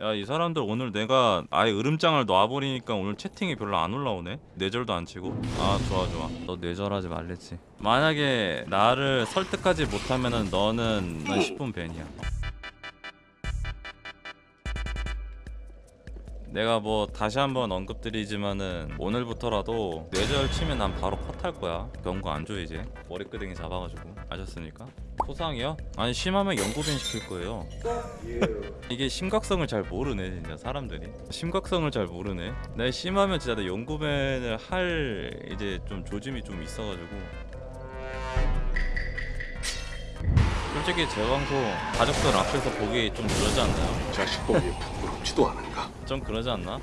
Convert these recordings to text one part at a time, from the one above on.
야 이 사람들 오늘 내가 아예 으름장을 놔버리니까 오늘 채팅이 별로 안 올라오네? 뇌절도 안 치고? 아 좋아 좋아. 너 뇌절하지 말랬지. 만약에 나를 설득하지 못하면은 너는 난 10분 벤이야. 내가 뭐 다시 한번 언급드리지만은 오늘부터라도 뇌절 치면 난 바로 컷할 거야. 경고 안 줘 이제. 머리끄댕이 잡아가지고. 아셨습니까? 소상이요? 아니 심하면 연고변 시킬 거예요 이게 심각성을 잘 모르네 진짜 사람들이 심각성을 잘 모르네 내 심하면 진짜 내 연고변을 할 이제 좀 조짐이 좀 있어가지고 솔직히 제 방송 가족들 앞에서 보기 좀 그러지 않나요? 자식 보기에 부끄럽지도 않은가? 좀 그러지 않나?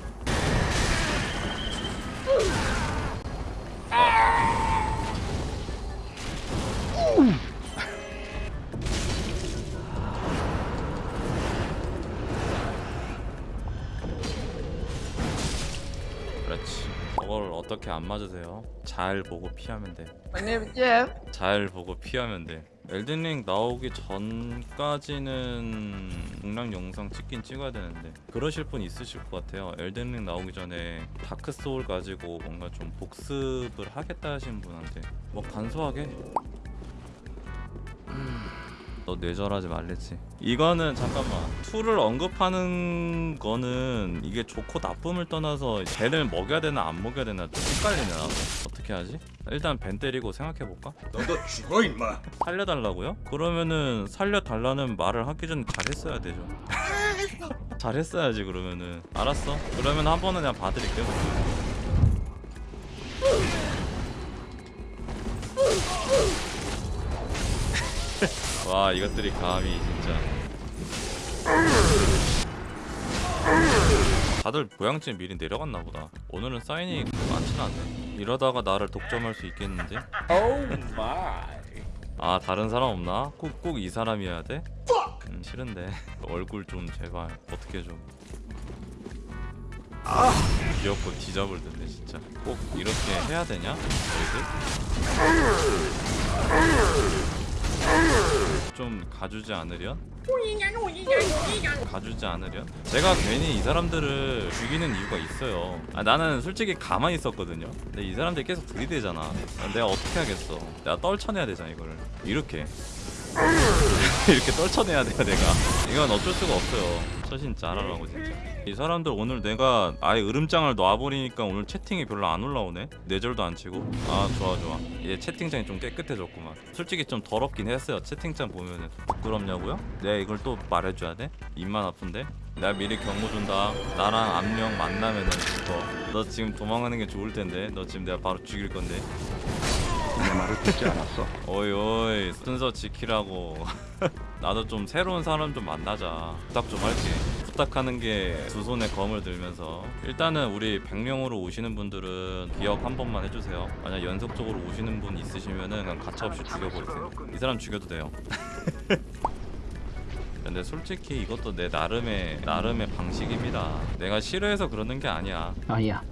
그 어떻게 안 맞으세요? 잘 보고 피하면 돼. 잘 보고 피하면 돼. 엘든링 나오기 전까지는 공략 영상 찍긴 찍어야 되는데 그러실 분 있으실 것 같아요. 엘든링 나오기 전에 다크 소울 가지고 뭔가 좀 복습을 하겠다 하신 분한테 뭐 간소하게 음, 너 뇌절하지 말랬지. 이거는 잠깐만 툴을 언급하는 거는 이게 좋고 나쁨을 떠나서 쟤를 먹여야 되나 안 먹여야 되나 좀 헷갈리네 나도. 어떻게 하지? 일단 벤 때리고 생각해 볼까? 너도 죽어 임마. 살려달라고요? 그러면은 살려달라는 말을 하기 전에 잘했어야 되죠. 잘했어야지 그러면은 알았어. 그러면 한 번은 그냥 봐드릴게요. 와 이것들이 감히 진짜. 다들 보양쯤 미리 내려갔나 보다. 오늘은 사인이 많진 않네. 이러다가 나를 독점할 수 있겠는데? Oh. 아 다른 사람 없나? 꼭꼭이 사람이어야 돼? 음, 싫은데 얼굴 좀 제발 어떻게 좀 귀엽고 뒤잡을 텐데 진짜 꼭 이렇게 해야 되냐? 너희들? 좀 가주지 않으련? 가주지 않으련? 제가 괜히 이 사람들을 죽이는 이유가 있어요. 아, 나는 솔직히 가만히 있었거든요. 근데 이 사람들이 계속 들이대잖아. 아, 내가 어떻게 하겠어? 내가 떨쳐내야 되잖아 이거를. 이렇게 이렇게 떨쳐내야 돼요 내가. 이건 어쩔 수가 없어요. 처신 잘하라고 진짜. 이 사람들 오늘 내가 아예 으름장을 놔버리니까 오늘 채팅이 별로 안 올라오네? 뇌절도 안 치고. 아 좋아 좋아. 이제 채팅창이 좀 깨끗해졌구만. 솔직히 좀 더럽긴 했어요 채팅창 보면은. 부끄럽냐고요? 내가 이걸 또 말해줘야 돼? 입만 아픈데? 내가 미리 경고 준다. 나랑 암령 만나면은 죽어 너 지금 도망가는 게 좋을 텐데. 너 지금 내가 바로 죽일 건데 내 말을 듣지 않았어. 어이 어이 순서 지키라고. 나도 좀 새로운 사람 좀 만나자. 부탁 좀 할게. 부탁하는 게 두 손에 검을 들면서. 일단은 우리 100명으로 오시는 분들은 기억 한 번만 해주세요. 만약 연속적으로 오시는 분 있으시면은 그냥 가차없이 죽여버리세요. 이 사람 죽여도 돼요. 근데 솔직히 이것도 내 나름의 나름의 방식입니다. 내가 싫어해서 그러는 게 아니야. 아니야.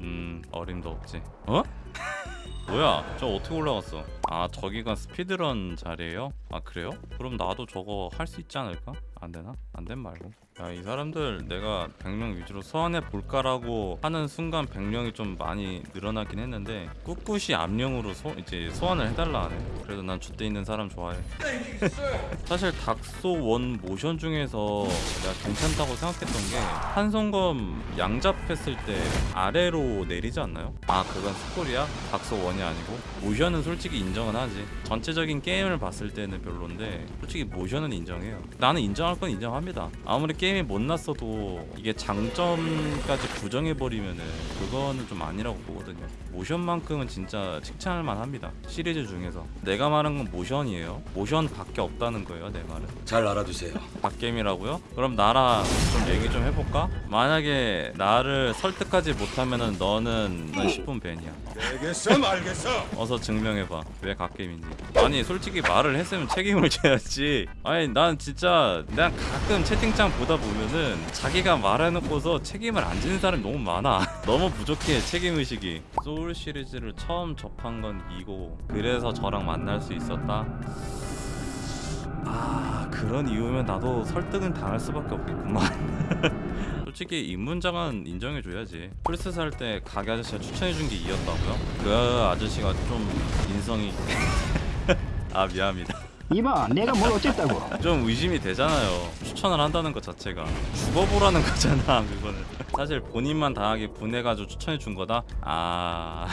음 어림도 없지. 어? 뭐야? 저 어떻게 올라갔어 아 저기가 스피드런 자리에요? 아 그래요? 그럼 나도 저거 할 수 있지 않을까? 안되나? 안 된 말고 야 이 사람들 내가 100명 위주로 소환해 볼까라고 하는 순간 100명이 좀 많이 늘어나긴 했는데 꿋꿋이 암령으로 소, 이제 소환을 해달라 하네 그래도 난 줏대 있는 사람 좋아해 사실 닥소 원 모션 중에서 내가 괜찮다고 생각했던 게 한성검 양잡했을 때 아래로 내리지 않나요? 아 그건 스콜이야? 닥소 원이 아니고 모션은 솔직히 인 정은 하지. 전체적인 게임을 봤을 때는 별론데 솔직히 모션은 인정해요. 나는 인정할 건 인정합니다. 아무리 게임이 못났어도 이게 장점까지 부정해버리면은 그거는 좀 아니라고 보거든요 모션만큼은 진짜 칭찬할 만합니다. 시리즈 중에서. 내가 말한 건 모션이에요. 모션 밖에 없다는 거예요 내 말은. 잘 알아두세요. 갓게임이라고요? 그럼 나랑 좀 얘기 좀 해볼까? 만약에 나를 설득하지 못하면은 너는 난 10분 벤이야. 알겠어 말겠어. 어서 증명해봐. 왜 갓게임인지 아니 솔직히 말을 했으면 책임을 져야지. 아니 난 진짜 난 가끔 채팅창 보다 보면은 자기가 말해놓고서 책임을 안 지는 사람이 너무 많아. 너무 부족해 책임의식이 소울 시리즈를 처음 접한 건 이고 그래서 저랑 만날 수 있었다? 아 그런 이유면 나도 설득은 당할 수밖에 없겠구만. 솔직히 입문장은 인정해줘야지. 플스 살 때 가게 아저씨가 추천해준 게 이었다고요? 그 아저씨가 좀 인성이 아 미안합니다. 이봐, 내가 뭘 어쨌다고? 좀 의심이 되잖아요. 추천을 한다는 것 자체가. 죽어보라는 거잖아 그거는 사실 본인만 당하게 분해가지고 추천해 준 거다? 아.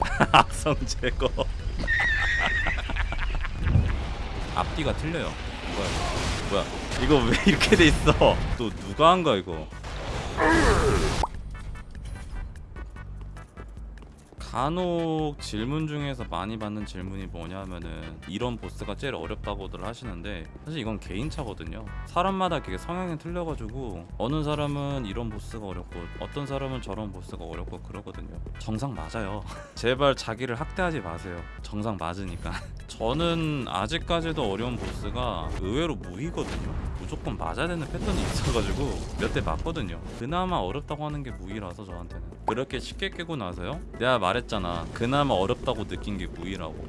악성 제거. 앞뒤가 틀려요. 뭐야? 뭐야? 이거 왜 이렇게 돼 있어? 또 누가 한 거야 이거 간혹 질문 중에서 많이 받는 질문이 뭐냐면은 이런 보스가 제일 어렵다고들 하시는데 사실 이건 개인차거든요. 사람마다 그게 성향이 틀려가지고 어느 사람은 이런 보스가 어렵고 어떤 사람은 저런 보스가 어렵고 그러거든요. 정상 맞아요. 제발 자기를 학대하지 마세요. 정상 맞으니까. 저는 아직까지도 어려운 보스가 의외로 무기거든요. 무조건 맞아야 되는 패턴이 있어가지고 몇 대 맞거든요. 그나마 어렵다고 하는 게 무기라서 저한테는. 그렇게 쉽게 깨고 나서요? 내가 말 했잖아. 그나마 어렵다고 느낀 게 무기라고.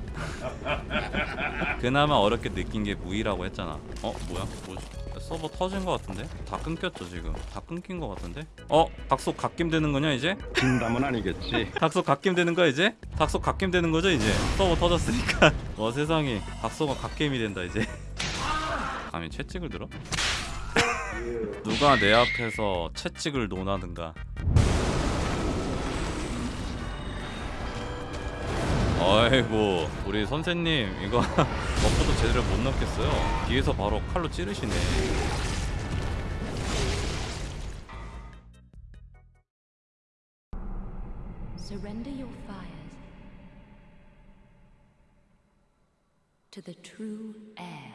그나마 어렵게 느낀 게 무기라고 했잖아. 어 뭐야? 뭐지? 서버 터진 거 같은데? 다 끊겼죠 지금? 다 끊긴 거 같은데? 어 닥속 갓김 되는 거냐 이제? 진담은 아니겠지. 닥속 갓겜 되는 거야 이제? 닥속 갓겜 되는 거죠 이제? 서버 터졌으니까. 와 세상에. 닥소는 갓겜이 된다 이제. 감히 채찍을 들어? 누가 내 앞에서 채찍을 논하는가 아이고 우리 선생님 이거 buff도 제대로 못 넣겠어요 뒤에서 바로 칼로 찌르시네 Surrender your fires to the true air.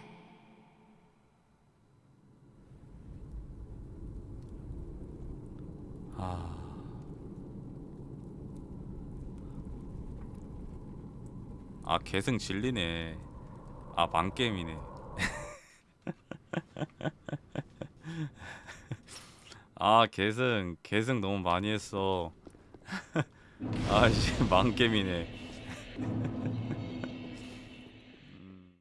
아 계승 진리네. 아 망게임이네. 아 계승 계승 너무 많이 했어. 아씨 망게임이네